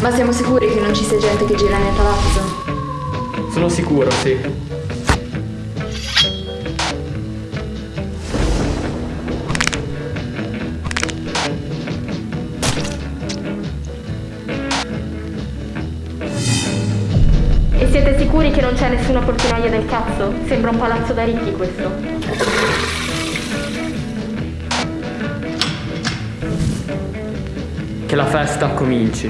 Ma siamo sicuri che non ci sia gente che gira nel palazzo? Sono sicuro, sì. E siete sicuri che non c'è nessuna portinaia del cazzo? Sembra un palazzo da ricchi questo. Che la festa cominci.